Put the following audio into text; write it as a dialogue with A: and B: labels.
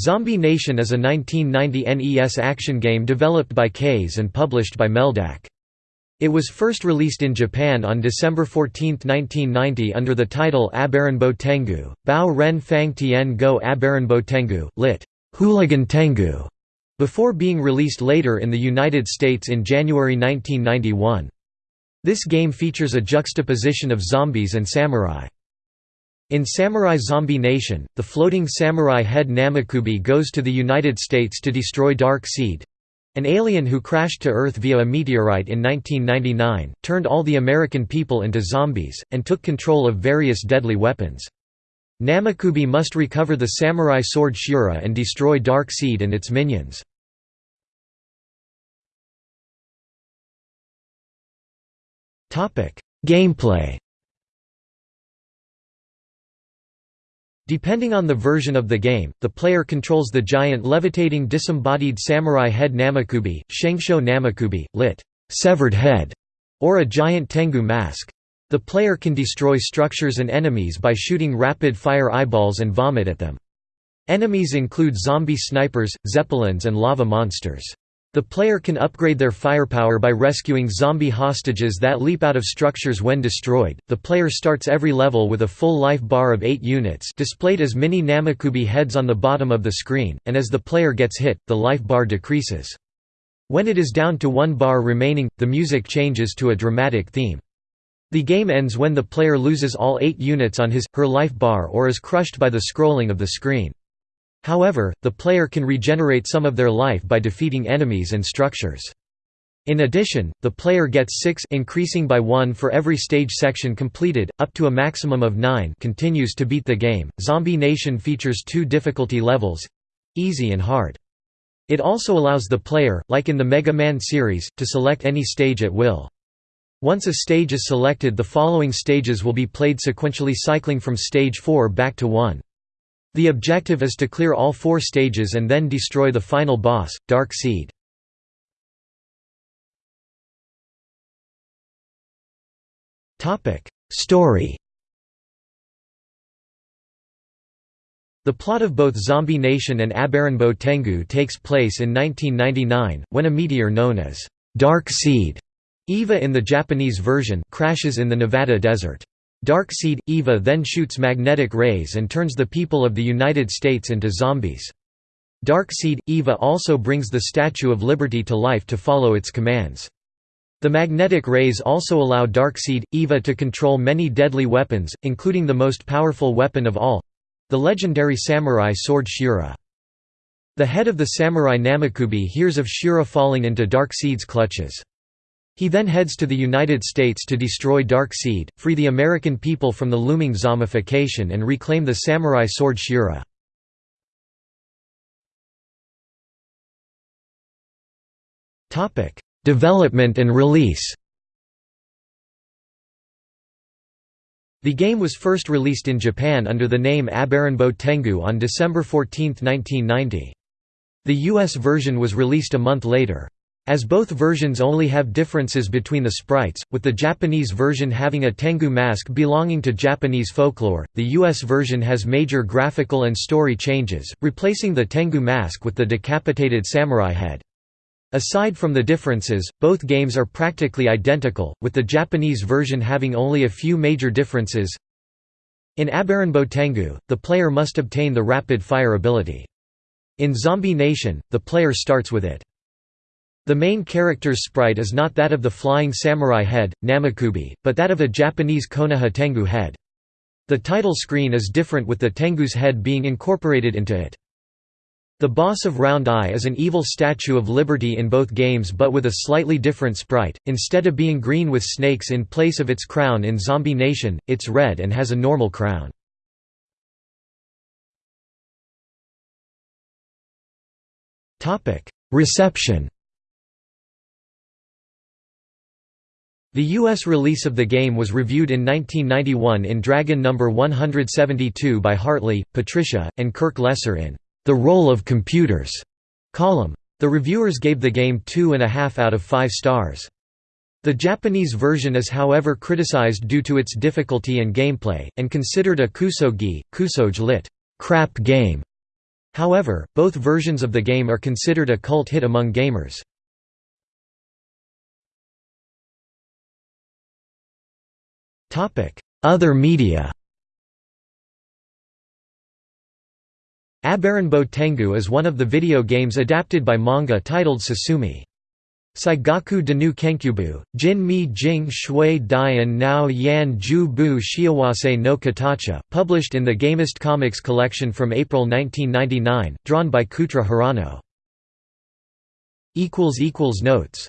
A: Zombie Nation is a 1990 NES action game developed by KAZe and published by Meldac. It was first released in Japan on December 14, 1990 under the title Abaranbo Tengu, Bao Ren Fang Tien Go Abaranbo Tengu, lit. Hooligan Tengu, before being released later in the United States in January 1991. This game features a juxtaposition of zombies and samurai. In Samurai Zombie Nation, the floating samurai head Namakubi goes to the United States to destroy Dark Seed—an alien who crashed to Earth via a meteorite in 1999, turned all the American people into zombies, and took control of various deadly weapons. Namakubi must recover the samurai sword Shura and destroy Dark Seed and its minions. Gameplay Depending on the version of the game, the player controls the giant levitating disembodied samurai head Namakubi, Shengsho Namakubi, lit. severed head, or a giant Tengu mask. The player can destroy structures and enemies by shooting rapid-fire eyeballs and vomit at them. Enemies include zombie snipers, zeppelins and lava monsters. The player can upgrade their firepower by rescuing zombie hostages that leap out of structures when destroyed. The player starts every level with a full life bar of 8 units displayed as mini Namakubi heads on the bottom of the screen, and as the player gets hit, the life bar decreases. When it is down to one bar remaining, the music changes to a dramatic theme. The game ends when the player loses all 8 units on his, her life bar or is crushed by the scrolling of the screen. However, the player can regenerate some of their life by defeating enemies and structures. In addition, the player gets 6 increasing by 1 for every stage section completed, up to a maximum of 9 continues to beat the game. Zombie Nation features two difficulty levels easy and hard. It also allows the player, like in the Mega Man series, to select any stage at will. Once a stage is selected the following stages will be played sequentially cycling from stage 4 back to 1. The objective is to clear all four stages and then destroy the final boss, Dark Seed. Story The plot of both Zombie Nation and Abaranbo Tengu takes place in 1999, when a meteor known as Dark Seed, EVA in the Japanese version, crashes in the Nevada desert. Darkseid, EVA then shoots magnetic rays and turns the people of the United States into zombies. Darkseid, EVA also brings the Statue of Liberty to life to follow its commands. The magnetic rays also allow Darkseid, EVA to control many deadly weapons, including the most powerful weapon of all—the legendary samurai sword Shura. The head of the samurai Namakubi hears of Shura falling into Darkseid's clutches. He then heads to the United States to destroy Dark Seed, free the American people from the looming zombification and reclaim the samurai sword Shura. Development and release The game was first released in Japan under the name Abaranbo Tengu on December 14, 1990. The US version was released a month later. As both versions only have differences between the sprites, with the Japanese version having a Tengu mask belonging to Japanese folklore, the US version has major graphical and story changes, replacing the Tengu mask with the decapitated samurai head. Aside from the differences, both games are practically identical, with the Japanese version having only a few major differences. In Abaranbo Tengu, the player must obtain the rapid fire ability. In Zombie Nation, the player starts with it. The main character's sprite is not that of the flying samurai head, Namakubi, but that of a Japanese Konoha Tengu head. The title screen is different with the Tengu's head being incorporated into it. The boss of Round Eye is an evil Statue of Liberty in both games but with a slightly different sprite, instead of being green with snakes in place of its crown in Zombie Nation, it's red and has a normal crown. Reception The US release of the game was reviewed in 1991 in Dragon No. 172 by Hartley, Patricia, and Kirk Lesser in The Role of Computers column. The reviewers gave the game two and a half out of five stars. The Japanese version is however criticized due to its difficulty and gameplay, and considered a kusogi, kusoge lit. crap game. However, both versions of the game are considered a cult hit among gamers. Other media Abarenbo Tengu is one of the video games adapted by manga titled Sasumi. Seigaku Danu Kenkyubu, Jin Mi Jing Shui Dian Nao Yan Ju Bu Shiawase no Katacha, published in the Gamest Comics collection from April 1999, drawn by Kouta Hirano. Notes